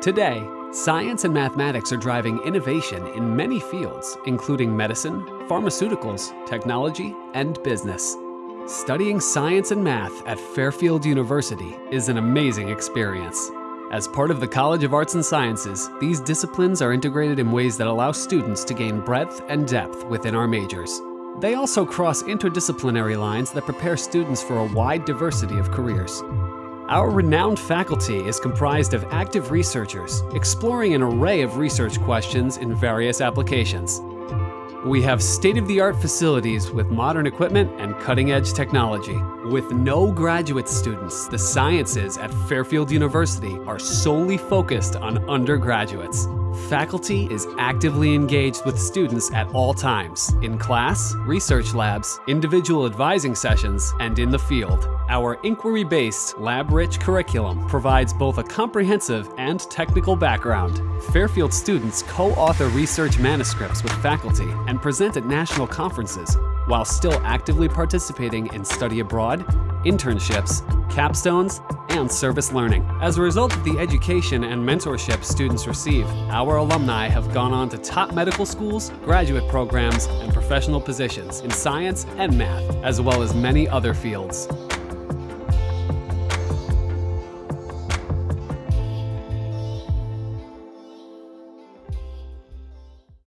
Today, science and mathematics are driving innovation in many fields, including medicine, pharmaceuticals, technology, and business. Studying science and math at Fairfield University is an amazing experience. As part of the College of Arts and Sciences, these disciplines are integrated in ways that allow students to gain breadth and depth within our majors. They also cross interdisciplinary lines that prepare students for a wide diversity of careers. Our renowned faculty is comprised of active researchers exploring an array of research questions in various applications. We have state-of-the-art facilities with modern equipment and cutting-edge technology. With no graduate students, the sciences at Fairfield University are solely focused on undergraduates. Faculty is actively engaged with students at all times, in class, research labs, individual advising sessions, and in the field. Our inquiry-based, lab-rich curriculum provides both a comprehensive and technical background. Fairfield students co-author research manuscripts with faculty and present at national conferences, while still actively participating in study abroad, internships, capstones, and service learning. As a result of the education and mentorship students receive, our alumni have gone on to top medical schools, graduate programs, and professional positions in science and math, as well as many other fields.